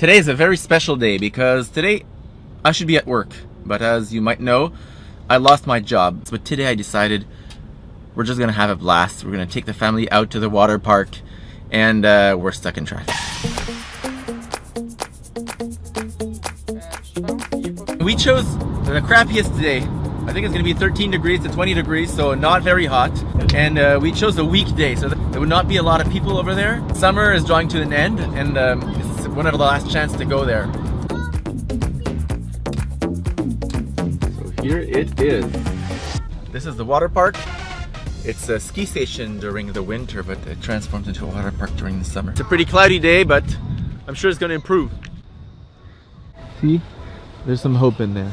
Today is a very special day because today I should be at work, but as you might know, I lost my job. But today I decided we're just gonna have a blast. We're gonna take the family out to the water park and uh, we're stuck in traffic. We chose the crappiest day. I think it's gonna be 13 degrees to 20 degrees, so not very hot. And uh, we chose a weekday, so there would not be a lot of people over there. Summer is drawing to an end, and um, this is one of the last chance to go there. So here it is. This is the water park. It's a ski station during the winter, but it transforms into a water park during the summer. It's a pretty cloudy day, but I'm sure it's gonna improve. See? There's some hope in there.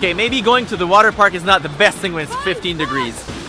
Okay, maybe going to the water park is not the best thing when it's 15 degrees.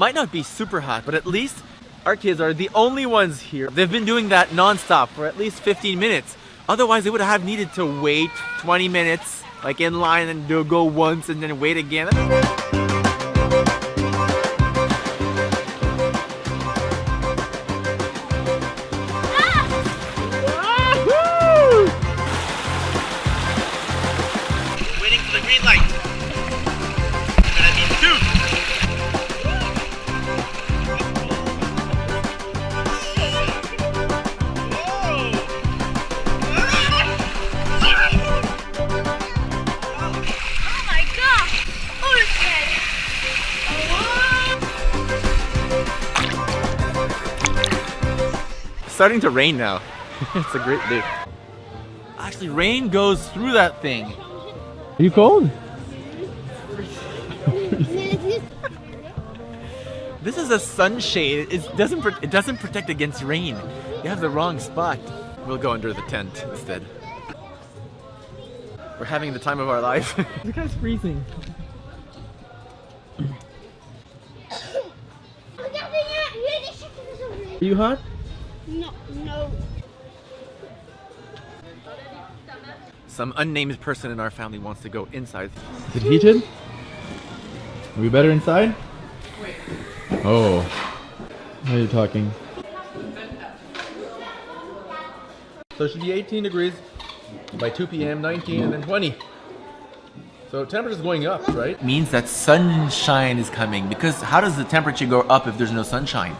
Might not be super hot, but at least our kids are the only ones here. They've been doing that non-stop for at least 15 minutes. Otherwise, they would have needed to wait 20 minutes, like in line and go once and then wait again. Starting to rain now. it's a great day. Actually, rain goes through that thing. Are you cold? This is a sunshade. It doesn't it doesn't protect against rain. You have the wrong spot. We'll go under the tent instead. We're having the time of our life. the guy's freezing. Are you hot? No, no. Some unnamed person in our family wants to go inside. Is it heated? Are we better inside? Oh. How are you talking? So it should be 18 degrees by 2 p.m., 19, and then 20. So temperature is going up, right? Means that sunshine is coming because how does the temperature go up if there's no sunshine?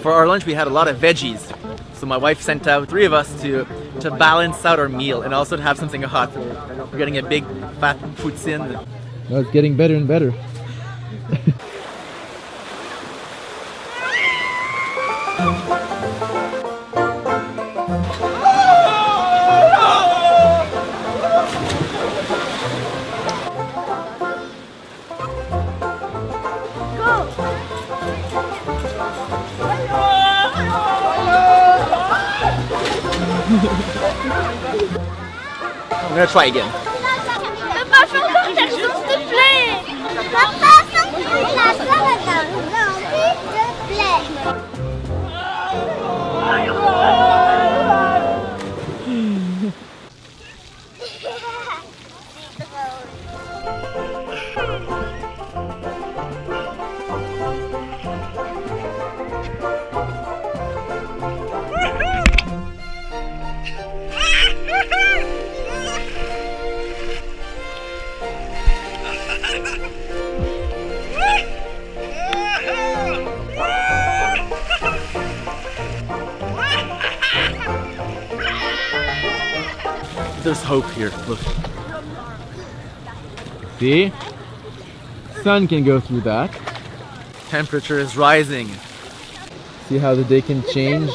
For our lunch we had a lot of veggies. So my wife sent out three of us to to balance out our meal and also to have something hot. We're getting a big fat poutine. No, it's getting better and better. I'm gonna try again. Papa, There's hope here. Look. See? Sun can go through that. Temperature is rising. See how the day can change?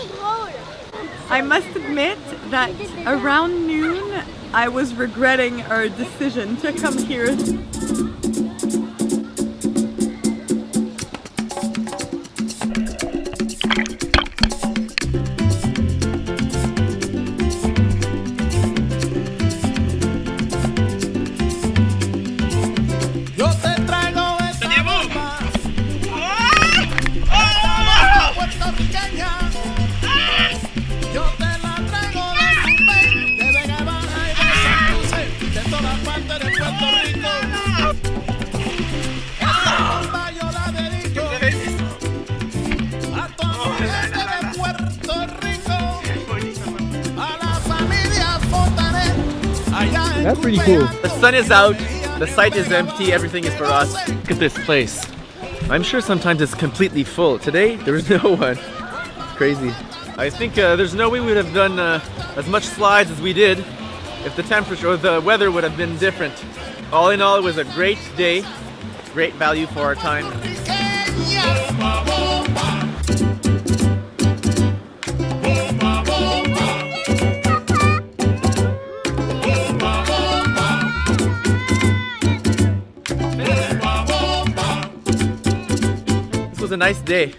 I must admit that around noon I was regretting our decision to come here. That's pretty cool. The sun is out, the site is empty, everything is for us. Look at this place. I'm sure sometimes it's completely full. Today, there was no one. Crazy. I think uh, there's no way we would have done uh, as much slides as we did if the temperature or the weather would have been different. All in all, it was a great day, great value for our time. A nice day.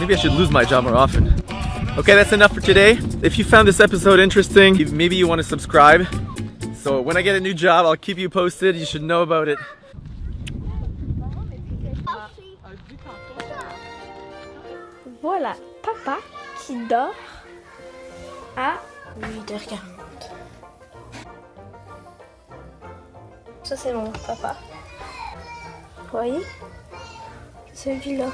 Maybe I should lose my job more often. Okay, that's enough for today. If you found this episode interesting, maybe you want to subscribe. So when I get a new job, I'll keep you posted. You should know about it. Voilà, papa qui dort à 8h40. Ça c'est mon papa. Vous voyez Celui-là.